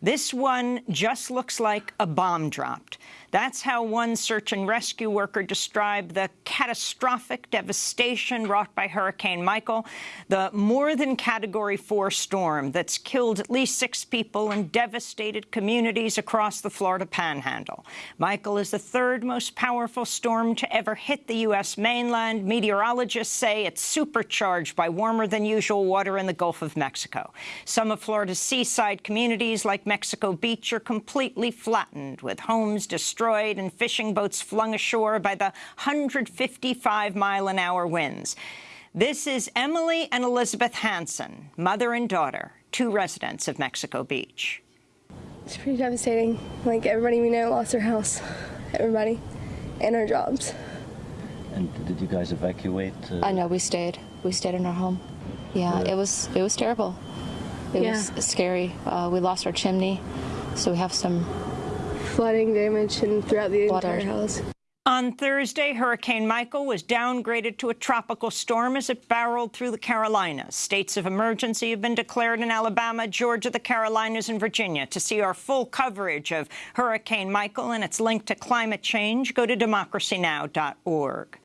This one just looks like a bomb dropped. That's how one search and rescue worker described the catastrophic devastation wrought by Hurricane Michael, the more than Category 4 storm that's killed at least six people and devastated communities across the Florida Panhandle. Michael is the third most powerful storm to ever hit the U.S. mainland. Meteorologists say it's supercharged by warmer than usual water in the Gulf of Mexico. Some of Florida's seaside communities like Mexico Beach are completely flattened, with homes destroyed and fishing boats flung ashore by the 155-mile-an-hour winds. This is Emily and Elizabeth Hansen, mother and daughter, two residents of Mexico Beach. It's pretty devastating. Like, everybody we know lost their house. Everybody. And our jobs. And did you guys evacuate? Uh... I know, we stayed. We stayed in our home. Yeah, yeah. it was it was terrible. It yeah. was scary. Uh, we lost our chimney, so we have some flooding damage and throughout the water. entire house. On Thursday, Hurricane Michael was downgraded to a tropical storm as it barreled through the Carolinas. States of emergency have been declared in Alabama, Georgia, the Carolinas, and Virginia. To see our full coverage of Hurricane Michael and its link to climate change, go to democracynow.org.